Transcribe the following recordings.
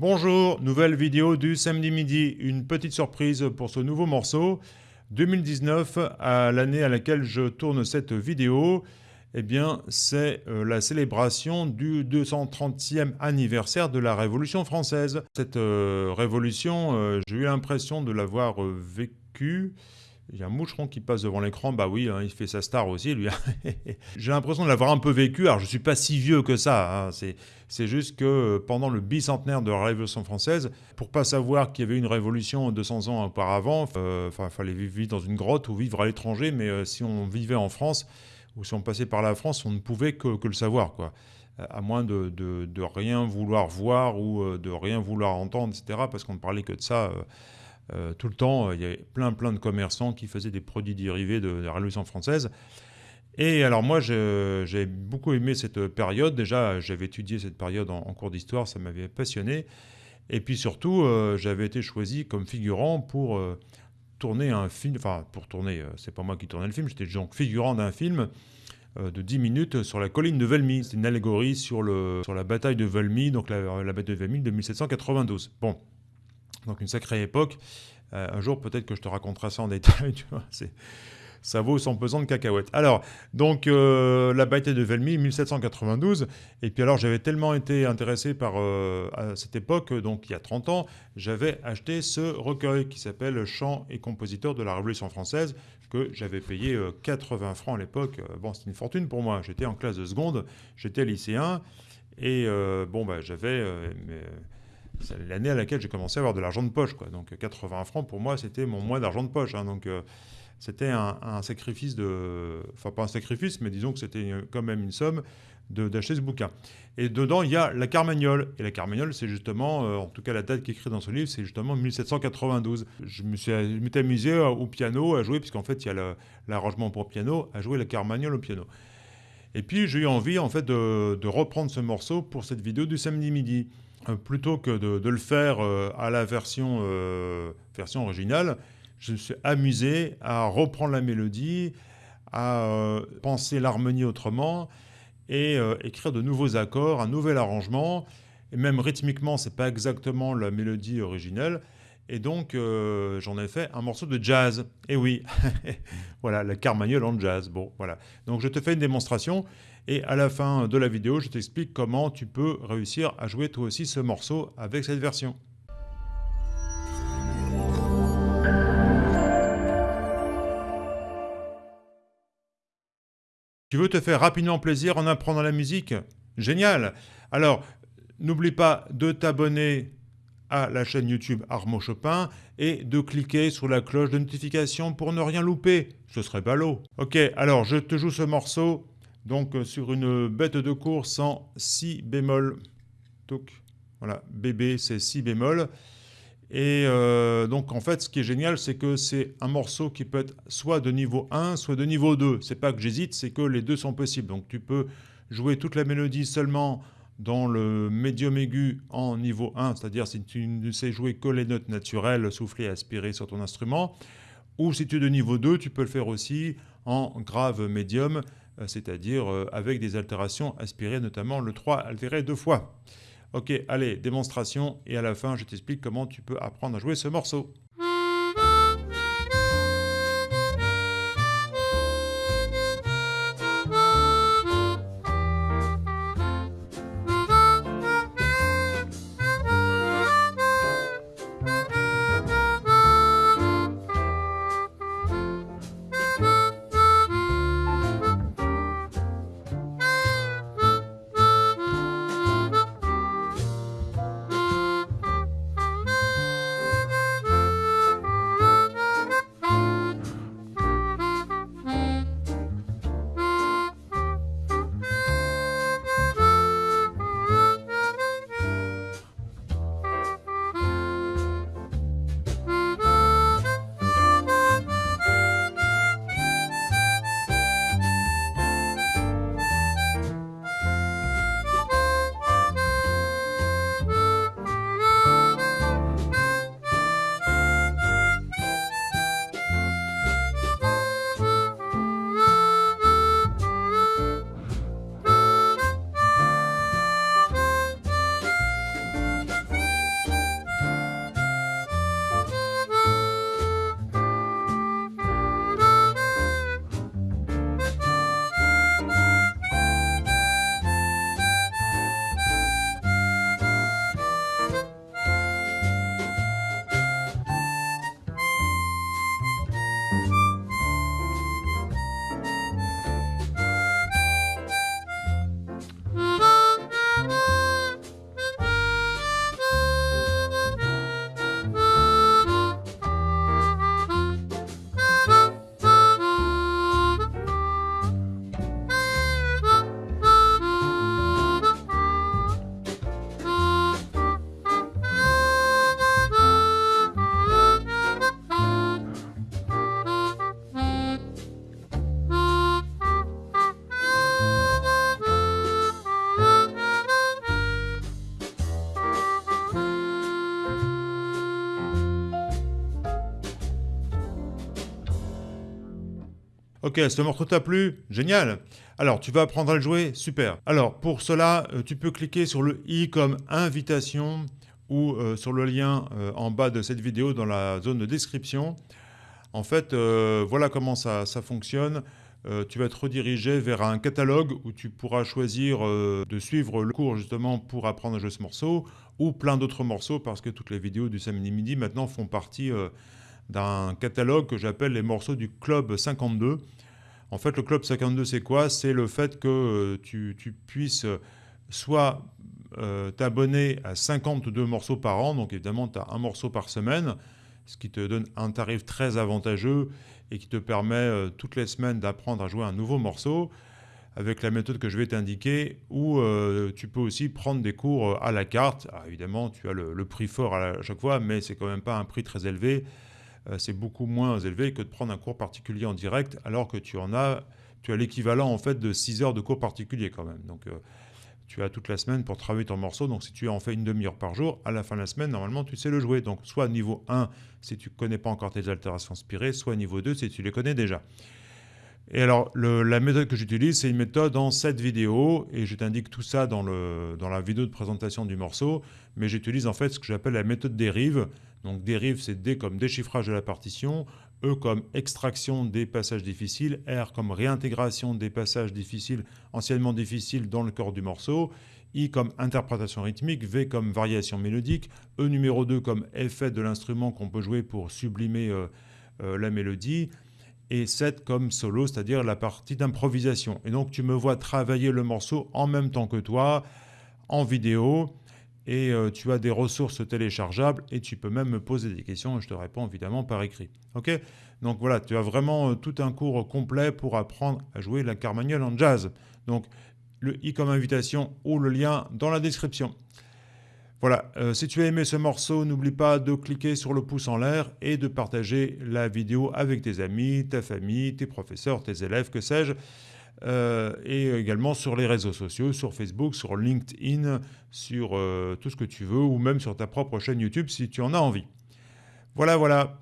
Bonjour, nouvelle vidéo du samedi midi. Une petite surprise pour ce nouveau morceau. 2019, à l'année à laquelle je tourne cette vidéo, eh bien, c'est euh, la célébration du 230e anniversaire de la Révolution française. Cette euh, révolution, euh, j'ai eu l'impression de l'avoir vécue il y a un moucheron qui passe devant l'écran, bah oui, hein, il fait sa star aussi, lui. J'ai l'impression de l'avoir un peu vécu, alors je ne suis pas si vieux que ça, hein. c'est juste que euh, pendant le bicentenaire de la Révolution française, pour pas savoir qu'il y avait une révolution 200 ans auparavant, euh, il fallait vivre dans une grotte ou vivre à l'étranger, mais euh, si on vivait en France, ou si on passait par la France, on ne pouvait que, le savoir, quoi. À moins de, de, rien vouloir voir ou de rien vouloir entendre, etc., parce qu'on ne parlait que de ça euh, tout le temps, il y avait plein plein de commerçants qui faisaient des produits dérivés de, la Révolution française. Et alors moi, j'ai beaucoup aimé cette période. Déjà, j'avais étudié cette période en, cours d'histoire, ça m'avait passionné. Et puis surtout, euh, j'avais été choisi comme figurant pour euh, tourner un film, enfin pour tourner, c'est pas moi qui tournais le film, j'étais donc figurant d'un film de 10 minutes sur la colline de Valmy. C'est une allégorie sur, le, sur la bataille de Valmy, donc la, la bataille de Valmy de 1792. Bon, donc une sacrée époque. Euh, un jour, peut-être que je te raconterai ça en détail, ça vaut son pesant de cacahuètes. Alors, donc, euh, la bataille de Velmy, 1792, et puis alors, j'avais tellement été intéressé par, euh, cette époque, donc il y a 30 ans, j'avais acheté ce recueil qui s'appelle « Chants et compositeurs de la Révolution française », que j'avais payé 80 francs à l'époque. Bon, c'était une fortune pour moi, j'étais en classe de seconde, j'étais lycéen, et bon, bah, j'avais c'est l'année à laquelle j'ai commencé à avoir de l'argent de poche. Quoi. Donc 80 francs, pour moi, c'était mon mois d'argent de poche. Hein. donc euh, c'était un, sacrifice de... Enfin, pas un sacrifice, mais disons que c'était quand même une somme d'acheter ce bouquin. Et dedans, il y a la Carmagnole. Et la Carmagnole, c'est justement, euh, en tout cas la date qui est écrite dans ce livre, c'est justement 1792. Je me suis m'étais amusé au piano à jouer, puisqu'en fait, il y a l'arrangement pour piano, à jouer la Carmagnole au piano. Et puis, j'ai eu envie, en fait, de reprendre ce morceau pour cette vidéo du samedi midi. Euh, plutôt que de, le faire euh, à la version, euh, version originale, je me suis amusé à reprendre la mélodie, à penser l'harmonie autrement et écrire de nouveaux accords, un nouvel arrangement. Et même rythmiquement, c'est pas exactement la mélodie originelle. Et donc, j'en ai fait un morceau de jazz. Et oui, voilà, la carmagnole en jazz. Bon, voilà. Donc, je te fais une démonstration. Et à la fin de la vidéo, je t'explique comment tu peux réussir à jouer toi aussi ce morceau avec cette version. Tu veux te faire rapidement plaisir en apprenant la musique? Génial Alors, n'oublie pas de t'abonner à la chaîne YouTube Armo Chopin et de cliquer sur la cloche de notification pour ne rien louper. Ce serait ballot. Ok, alors je te joue ce morceau donc euh, sur une bête de course en si bémol. voilà, bébé c'est si bémol. Et euh, donc en fait ce qui est génial c'est que c'est un morceau qui peut être soit de niveau 1 soit de niveau 2. C'est pas que j'hésite, c'est que les deux sont possibles. Donc tu peux jouer toute la mélodie seulement dans le médium aigu en niveau 1, c'est-à-dire si tu ne sais jouer que les notes naturelles, soufflées, aspirées sur ton instrument, ou si tu es de niveau 2, tu peux le faire aussi en grave médium, euh, c'est-à-dire euh, avec des altérations aspirées, notamment le 3 altéré deux fois. Ok, allez, démonstration, et à la fin, je t'explique comment tu peux apprendre à jouer ce morceau. Ok, ce morceau t'a plu? Génial Alors, tu vas apprendre à le jouer? Super Alors, pour cela, euh, tu peux cliquer sur le i comme invitation ou euh, sur le lien euh, en bas de cette vidéo dans la zone de description. En fait, voilà comment ça, ça fonctionne. tu vas être redirigé vers un catalogue où tu pourras choisir de suivre le cours justement pour apprendre à jouer ce morceau ou plein d'autres morceaux parce que toutes les vidéos du samedi midi maintenant font partie d'un catalogue que j'appelle les morceaux du Club 52. En fait, le Club 52, c'est quoi? C'est le fait que euh, tu, puisses euh, soit euh, t'abonner à 52 morceaux par an, donc évidemment, tu as un morceau par semaine, ce qui te donne un tarif très avantageux et qui te permet toutes les semaines d'apprendre à jouer un nouveau morceau avec la méthode que je vais t'indiquer, ou tu peux aussi prendre des cours à la carte. évidemment, tu as le, prix fort à, chaque fois, mais c'est quand même pas un prix très élevé. Euh, c'est beaucoup moins élevé que de prendre un cours particulier en direct, alors que tu en as, tu as l'équivalent en fait de 6 heures de cours particulier quand même. Donc euh, tu as toute la semaine pour travailler ton morceau, donc si tu en fais une demi-heure par jour, à la fin de la semaine, normalement, tu sais le jouer. Donc soit niveau 1, si tu ne connais pas encore tes altérations inspirées, soit niveau 2, si tu les connais déjà. Et alors, la méthode que j'utilise, c'est une méthode en 7 vidéos, et je t'indique tout ça dans, le, dans la vidéo de présentation du morceau, mais j'utilise en fait ce que j'appelle la méthode dérive. Donc dérive, c'est D comme déchiffrage de la partition, E comme extraction des passages difficiles, R comme réintégration des passages difficiles, anciennement difficiles dans le corps du morceau, I comme interprétation rythmique, V comme variation mélodique, E numéro 2 comme effet de l'instrument qu'on peut jouer pour sublimer euh, euh, la mélodie, et 7 comme solo, c'est-à-dire la partie d'improvisation. Et donc tu me vois travailler le morceau en même temps que toi, en vidéo, et euh, tu as des ressources téléchargeables, et tu peux même me poser des questions, et je te réponds évidemment par écrit. Ok? Donc voilà, tu as vraiment euh, tout un cours complet pour apprendre à jouer la carmagnole en jazz. Donc le i comme invitation ou le lien dans la description. Voilà, euh, si tu as aimé ce morceau, n'oublie pas de cliquer sur le pouce en l'air et de partager la vidéo avec tes amis, ta famille, tes professeurs, tes élèves, que sais-je. Euh, et également sur les réseaux sociaux, sur Facebook, sur LinkedIn, sur euh, tout ce que tu veux, ou même sur ta propre chaîne YouTube si tu en as envie. Voilà, voilà.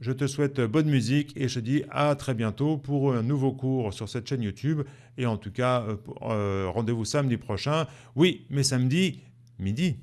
Je te souhaite bonne musique et je te dis à très bientôt pour un nouveau cours sur cette chaîne YouTube. Et en tout cas, rendez-vous samedi prochain. Oui, mais samedi, midi.